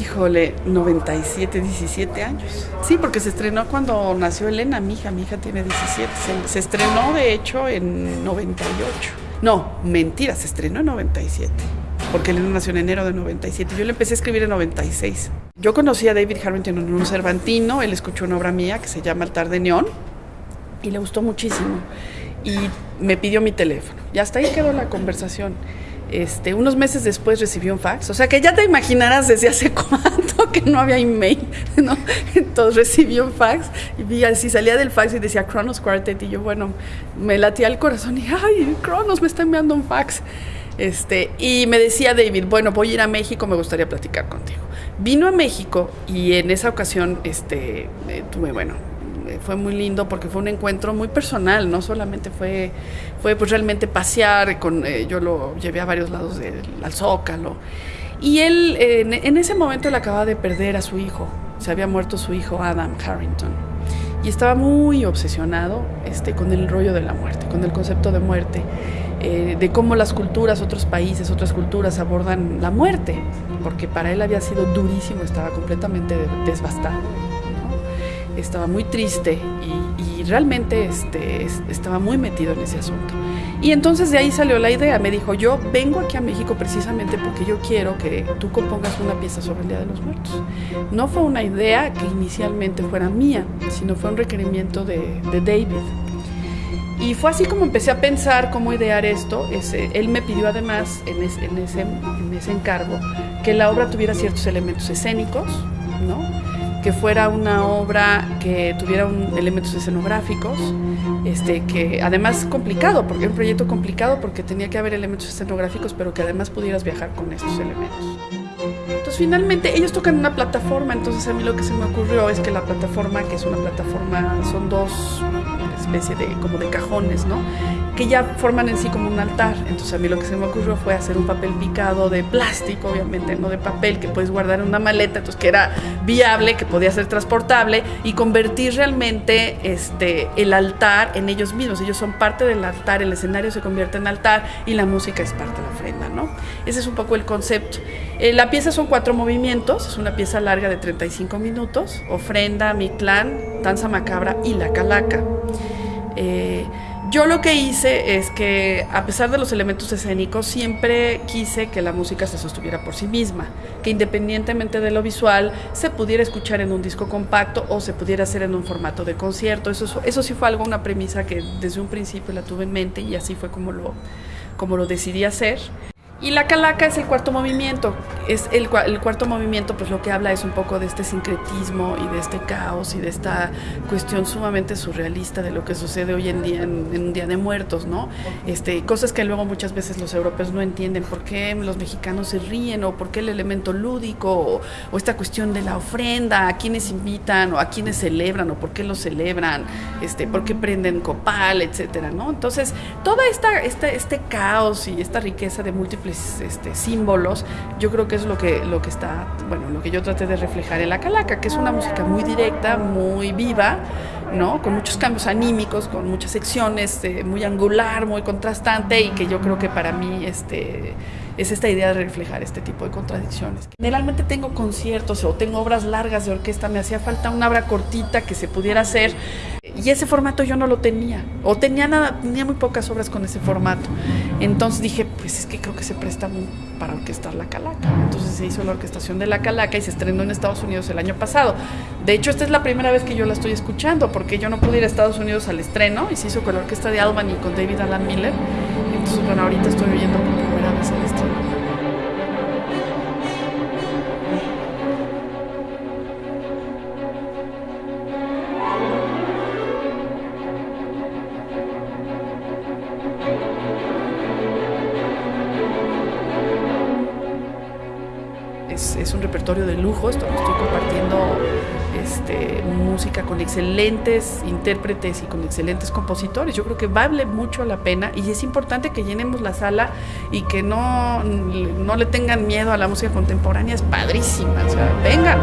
Híjole, 97, 17 años. Sí, porque se estrenó cuando nació Elena, mi hija. Mi hija tiene 17. Se, se estrenó, de hecho, en 98. No, mentira, se estrenó en 97 porque Elena nació en enero de 97. Yo le empecé a escribir en 96. Yo conocí a David Harrington en un Cervantino, él escuchó una obra mía que se llama Altar de Neón y le gustó muchísimo. Y me pidió mi teléfono. Y hasta ahí quedó la conversación. Este, unos meses después recibió un fax, o sea que ya te imaginarás desde hace cuánto que no había email, ¿no? Entonces recibió un fax y vi así, salía del fax y decía Kronos Quartet y yo, bueno, me latía el corazón y, ay, Kronos me está enviando un fax. Este, y me decía David, bueno, voy a ir a México, me gustaría platicar contigo. Vino a México y en esa ocasión este, eh, tuve, bueno, fue muy lindo porque fue un encuentro muy personal, no solamente fue, fue pues realmente pasear, con, eh, yo lo llevé a varios lados del al Zócalo. Y él en, ese momento él acababa de perder a su hijo, se había muerto su hijo Adam Harrington y estaba muy obsesionado este, con el rollo de la muerte, con el concepto de muerte, eh, de cómo las culturas, otros países, otras culturas abordan la muerte, porque para él había sido durísimo, estaba completamente desbastado. Estaba muy triste y, realmente este, estaba muy metido en ese asunto. Y entonces de ahí salió la idea, me dijo, yo vengo aquí a México precisamente porque yo quiero que tú compongas una pieza sobre el Día de los Muertos. No fue una idea que inicialmente fuera mía, sino fue un requerimiento de, David. Y fue así como empecé a pensar cómo idear esto. Él me pidió además en, ese, en ese encargo que la obra tuviera ciertos elementos escénicos, ¿no? Que fuera una obra que tuviera un, elementos escenográficos, este, que además complicado, porque era un proyecto complicado porque tenía que haber elementos escenográficos, pero que además pudieras viajar con estos elementos. Finalmente ellos tocan una plataforma, entonces a mí lo que se me ocurrió es que la plataforma, que es una plataforma, son dos especie de como de cajones, ¿no? Que ya forman en sí como un altar. Entonces a mí lo que se me ocurrió fue hacer un papel picado de plástico, obviamente, no de papel, que puedes guardar en una maleta, entonces que era viable, que podía ser transportable y convertir realmente este, el altar en ellos mismos. Ellos son parte del altar, el escenario se convierte en altar y la música es parte de la ofrenda, ¿no? Ese es un poco el concepto. Eh, la pieza son cuatro movimientos, es una pieza larga de 35 minutos, ofrenda, mi clan, danza macabra y la calaca. Eh, yo lo que hice es que, a pesar de los elementos escénicos, siempre quise que la música se sostuviera por sí misma, que independientemente de lo visual, se pudiera escuchar en un disco compacto o se pudiera hacer en un formato de concierto. Eso, eso sí fue algo, una premisa que desde un principio la tuve en mente y así fue como lo, como lo decidí hacer. Y la calaca es el cuarto movimiento. Es el, el, cuarto movimiento, pues lo que habla es un poco de este sincretismo y de este caos y de esta cuestión sumamente surrealista de lo que sucede hoy en día en, en un día de muertos, ¿no? Este, cosas que luego muchas veces los europeos no entienden. ¿Por qué los mexicanos se ríen? ¿O por qué el elemento lúdico? ¿O, o esta cuestión de la ofrenda? ¿A quiénes invitan? ¿O a quiénes celebran? ¿O por qué lo celebran? Este, ¿Por qué prenden copal? Etcétera, ¿no? Entonces, toda esta, esta, este caos y esta riqueza de múltiples este, símbolos, yo creo que es lo que, lo que está, bueno, lo que yo traté de reflejar en la calaca, que es una música muy directa, muy viva, ¿no? Con muchos cambios anímicos, con muchas secciones, eh, muy angular, muy contrastante y que yo creo que para mí este, es esta idea de reflejar este tipo de contradicciones. Generalmente tengo conciertos o tengo obras largas de orquesta, me hacía falta una obra cortita que se pudiera hacer y ese formato yo no lo tenía o tenía nada, tenía muy pocas obras con ese formato. Entonces dije, pues es que creo que se presta para orquestar la calaca. Entonces se hizo la orquestación de la calaca y se estrenó en Estados Unidos el año pasado. De hecho, esta es la primera vez que yo la estoy escuchando porque yo no pude ir a Estados Unidos al estreno y se hizo con la orquesta de Albany con David Alan Miller. Entonces, bueno, ahorita estoy oyendo por primera vez el estreno. Es, un repertorio de lujo, esto lo estoy compartiendo este, música con excelentes intérpretes y con excelentes compositores. Yo creo que vale mucho la pena y es importante que llenemos la sala y que no, no le tengan miedo a la música contemporánea, es padrísima, o sea, vengan.